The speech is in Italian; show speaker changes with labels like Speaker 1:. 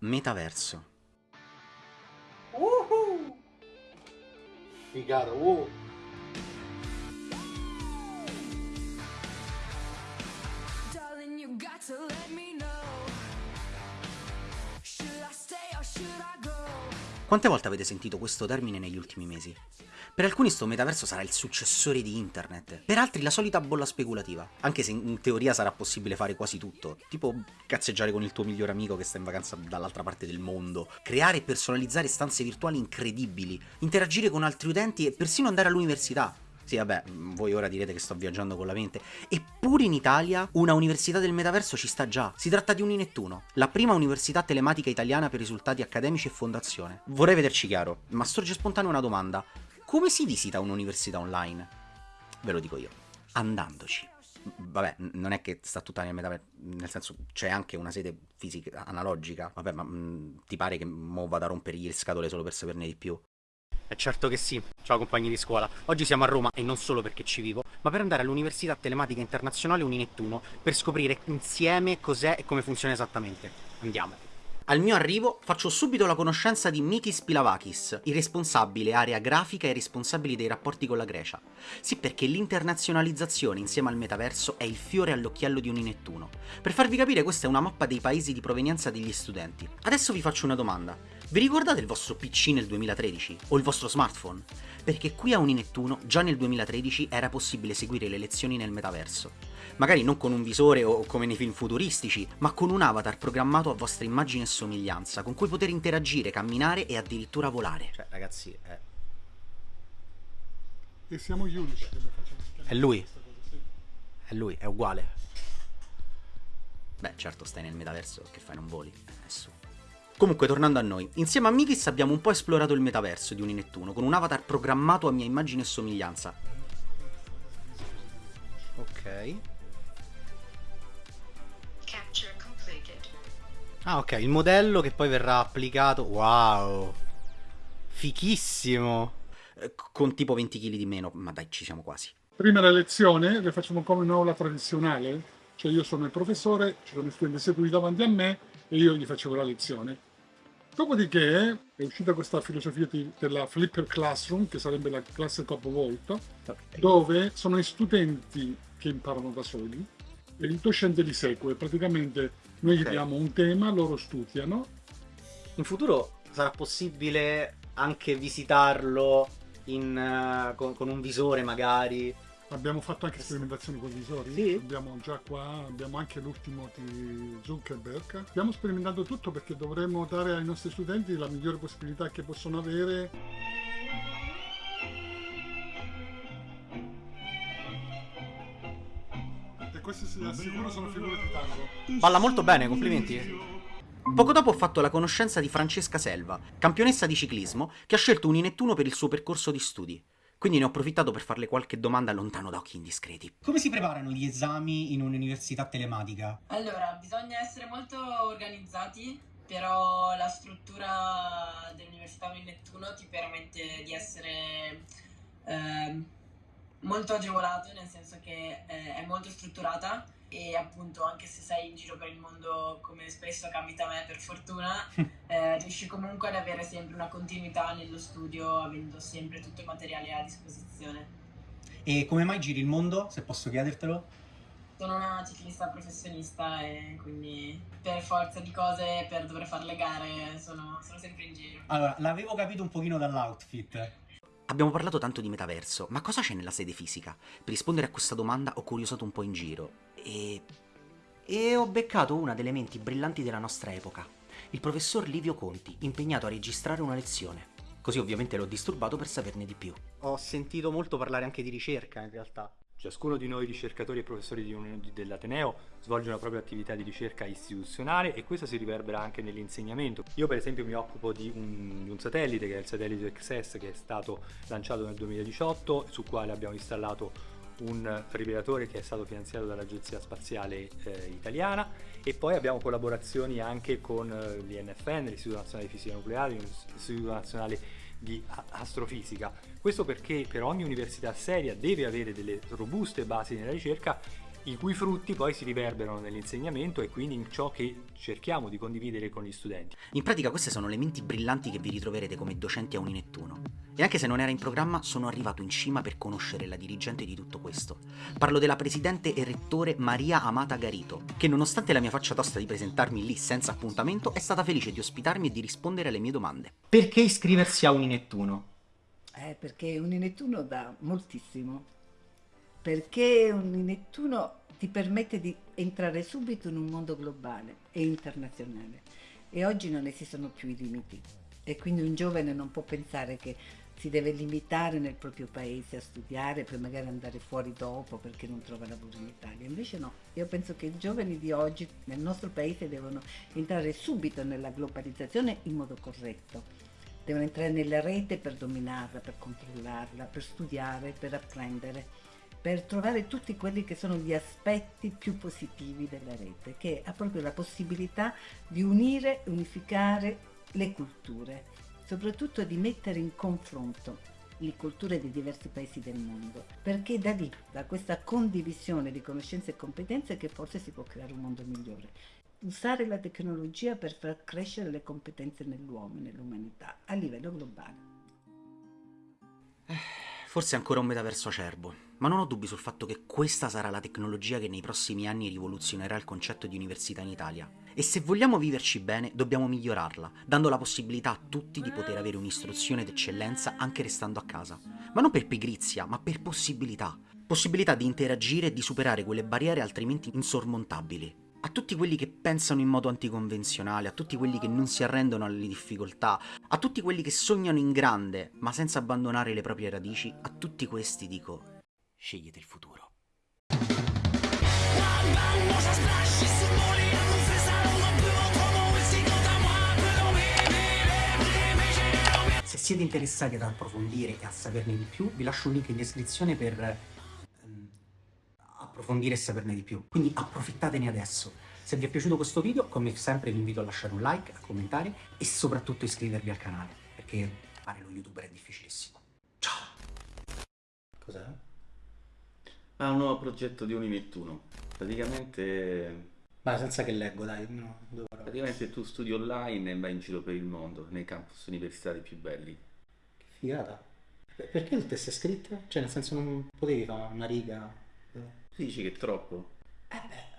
Speaker 1: Metaverso.
Speaker 2: Uhu! Figata, uh!
Speaker 3: Darling, you got to
Speaker 1: Quante volte avete sentito questo termine negli ultimi mesi? Per alcuni sto metaverso sarà il successore di internet, per altri la solita bolla speculativa, anche se in teoria sarà possibile fare quasi tutto, tipo cazzeggiare con il tuo migliore amico che sta in vacanza dall'altra parte del mondo, creare e personalizzare stanze virtuali incredibili, interagire con altri utenti e persino andare all'università. Sì, vabbè, voi ora direte che sto viaggiando con la mente. Eppure in Italia una università del metaverso ci sta già. Si tratta di Uninettuno, la prima università telematica italiana per risultati accademici e fondazione. Vorrei vederci chiaro, ma sorge spontanea una domanda. Come si visita un'università online? Ve lo dico io. Andandoci. Vabbè, non è che sta tutta nel metaverso, nel senso c'è anche una sede fisica analogica. Vabbè, ma mh, ti pare che mo vado a rompergli le scatole solo per saperne di più?
Speaker 4: Certo che sì, ciao compagni di scuola. Oggi siamo a Roma e non solo perché ci vivo, ma per andare all'Università Telematica Internazionale Uninettuno per scoprire insieme cos'è e come funziona esattamente. Andiamo.
Speaker 1: Al mio arrivo faccio subito la conoscenza di Mikis Pilavakis, il responsabile area grafica e responsabile dei rapporti con la Grecia. Sì, perché l'internazionalizzazione insieme al metaverso è il fiore all'occhiello di Uninettuno. Per farvi capire questa è una mappa dei paesi di provenienza degli studenti. Adesso vi faccio una domanda. Vi ricordate il vostro PC nel 2013? O il vostro smartphone? Perché qui a Uninettuno già nel 2013 era possibile seguire le lezioni nel metaverso. Magari non con un visore o come nei film futuristici, ma con un avatar programmato a vostra immagine e somiglianza, con cui poter interagire, camminare e addirittura volare. Cioè, ragazzi, è,
Speaker 2: E siamo gli unici che lo facciamo.
Speaker 1: È lui?
Speaker 2: Cosa, sì.
Speaker 1: è lui, è uguale. Beh, certo, stai nel metaverso, che fai, non voli? Eh, su. Comunque, tornando a noi, insieme a Mikis abbiamo un po' esplorato il metaverso di Uninettuno, con un avatar programmato a mia immagine e somiglianza. Ok.
Speaker 5: Capture completed.
Speaker 4: Ah ok, il modello che poi verrà applicato. Wow. Fichissimo.
Speaker 1: Eh, con tipo 20 kg di meno, ma dai, ci siamo quasi.
Speaker 2: Prima la lezione le facciamo come un'aula tradizionale, cioè io sono il professore, ci sono gli studenti seduti davanti a me e io gli facevo la lezione. Dopodiché è uscita questa filosofia di- della Flipper Classroom, che sarebbe la classe capovolta, dove sono gli studenti che imparano da soli e il docente li segue. Praticamente noi gli
Speaker 4: Ok.
Speaker 2: diamo un tema, loro studiano.
Speaker 4: In futuro sarà possibile anche visitarlo in, eh, con, con un visore magari.
Speaker 2: Abbiamo fatto anche sperimentazioni con i visori,
Speaker 4: Sì?
Speaker 2: abbiamo già qua, abbiamo anche l'ultimo di Zuckerberg. Stiamo sperimentando tutto perché dovremmo dare ai nostri studenti la migliore possibilità che possono avere. E queste si assicuro sono figure di tango.
Speaker 1: Balla molto bene, complimenti. Poco dopo ho fatto la conoscenza di Francesca Selva, campionessa di ciclismo, che ha scelto Uninettuno per il suo percorso di studi. Quindi ne ho approfittato per farle qualche domanda lontano da occhi indiscreti. Come si preparano gli esami in un'università telematica?
Speaker 6: Allora, bisogna essere molto organizzati, però la struttura dell'Università di Nettuno ti permette di essere ehm, molto agevolato, nel senso che eh, è molto strutturata e appunto anche se sei in giro per il mondo come spesso capita a me per fortuna, eh, riesci comunque ad avere sempre una continuità nello studio, avendo sempre tutto il materiale a disposizione.
Speaker 1: E come mai giri il mondo, se posso chiedertelo?
Speaker 6: Sono una ciclista professionista e quindi per forza di cose, per dover fare le gare, sono, sono sempre in giro.
Speaker 1: Allora, l'avevo capito un pochino dall'outfit. Abbiamo parlato tanto di metaverso, ma cosa c'è nella sede fisica? Per rispondere a questa domanda ho curiosato un po' in giro e... E ho beccato una delle menti brillanti della nostra epoca, il professor Livio Conti, impegnato a registrare una lezione. Così ovviamente l'ho disturbato per saperne di più.
Speaker 4: Ho sentito molto parlare anche di ricerca in realtà.
Speaker 7: Ciascuno di noi ricercatori e professori di di- dell'Ateneo svolge una propria attività di ricerca istituzionale e questo si riverbera anche nell'insegnamento. Io per esempio mi occupo di un, di un satellite che è il satellite XS che è stato lanciato nel 2018 sul quale abbiamo installato un fibrilatore che è stato finanziato dall'Agenzia Spaziale eh, Italiana e poi abbiamo collaborazioni anche con eh, l'INFN, l'Istituto Nazionale di Fisica Nucleare, l'Istituto Nazionale di Astrofisica. Questo perché per ogni università seria deve avere delle robuste basi nella ricerca i cui frutti poi si riverberano nell'insegnamento e quindi in ciò che cerchiamo di condividere con gli studenti.
Speaker 1: In pratica queste sono le menti brillanti che vi ritroverete come docenti a Uninettuno. E anche se non era in programma, sono arrivato in cima per conoscere la dirigente di tutto questo. Parlo della presidente e rettore Maria Amata Garito, che nonostante la mia faccia tosta di presentarmi lì senza appuntamento, è stata felice di ospitarmi e di rispondere alle mie domande.
Speaker 4: Perché iscriversi a Uninettuno?
Speaker 8: Eh, perché un Nettuno dà moltissimo, perché un Nettuno ti permette di entrare subito in un mondo globale e internazionale e oggi non esistono più i limiti e quindi un giovane non può pensare che si deve limitare nel proprio paese a studiare poi magari andare fuori dopo perché non trova lavoro in Italia. Invece no, io penso che i giovani di oggi nel nostro paese devono entrare subito nella globalizzazione in modo corretto devono entrare nella rete per dominarla, per controllarla, per studiare, per apprendere, per trovare tutti quelli che sono gli aspetti più positivi della rete, che ha proprio la possibilità di unire, unificare le culture, soprattutto di mettere in confronto le culture di diversi paesi del mondo, perché da lì, da questa condivisione di conoscenze e competenze, che forse si può creare un mondo migliore usare la tecnologia per far crescere le competenze nell'uomo e nell'umanità a livello globale.
Speaker 1: Forse ancora un metaverso acerbo, ma non ho dubbi sul fatto che questa sarà la tecnologia che nei prossimi anni rivoluzionerà il concetto di università in Italia. E se vogliamo viverci bene, dobbiamo migliorarla, dando la possibilità a tutti di poter avere un'istruzione d'eccellenza anche restando a casa. Ma non per pigrizia, ma per possibilità. Possibilità di interagire e di superare quelle barriere altrimenti insormontabili. A tutti quelli che pensano in modo anticonvenzionale, a tutti quelli che non si arrendono alle difficoltà, a tutti quelli che sognano in grande, ma senza abbandonare le proprie radici, a tutti questi dico, scegliete il futuro.
Speaker 4: Se siete interessati ad approfondire e a saperne di più, vi lascio un link in descrizione per approfondire e saperne di più. Quindi approfittatene adesso. Se vi è piaciuto questo video, come sempre vi invito a lasciare un like, a commentare e soprattutto iscrivervi al canale, perché fare lo youtuber è difficilissimo. Ciao!
Speaker 9: Cos'è? È un nuovo progetto di Uninettuno. Praticamente,
Speaker 4: Ma senza che leggo, dai. No, dove
Speaker 9: praticamente tu studi online e vai in giro per il mondo, nei campus universitari più belli.
Speaker 4: Figata. Per- Perché tutte queste scritte? Cioè, nel senso non potevi fare una riga?
Speaker 9: Tu dici che è troppo?
Speaker 4: Eh beh,